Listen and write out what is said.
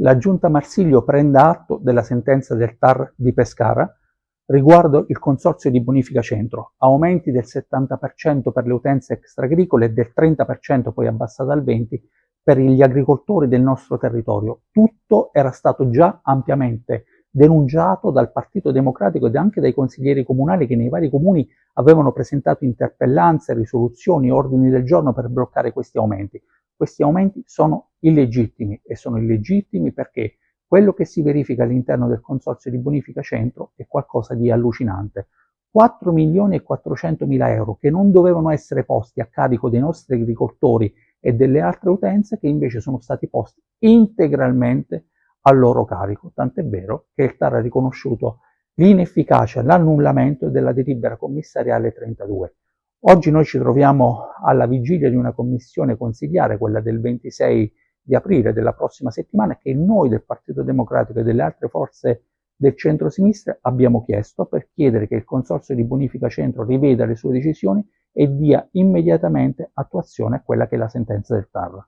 la Giunta Marsiglio prenda atto della sentenza del TAR di Pescara riguardo il consorzio di bonifica centro, aumenti del 70% per le utenze extraagricole e del 30% poi abbassata al 20% per gli agricoltori del nostro territorio. Tutto era stato già ampiamente denunciato dal Partito Democratico ed anche dai consiglieri comunali che nei vari comuni avevano presentato interpellanze, risoluzioni, ordini del giorno per bloccare questi aumenti. Questi aumenti sono illegittimi e sono illegittimi perché quello che si verifica all'interno del consorzio di bonifica centro è qualcosa di allucinante. 4 milioni e 400 mila euro che non dovevano essere posti a carico dei nostri agricoltori e delle altre utenze che invece sono stati posti integralmente a loro carico. Tant'è vero che il TAR ha riconosciuto l'inefficacia, l'annullamento della delibera commissariale 32. Oggi noi ci troviamo alla vigilia di una commissione consigliare, quella del 26 di aprile della prossima settimana, che noi del Partito Democratico e delle altre forze del centro-sinistra abbiamo chiesto per chiedere che il Consorzio di Bonifica Centro riveda le sue decisioni e dia immediatamente attuazione a quella che è la sentenza del TAR.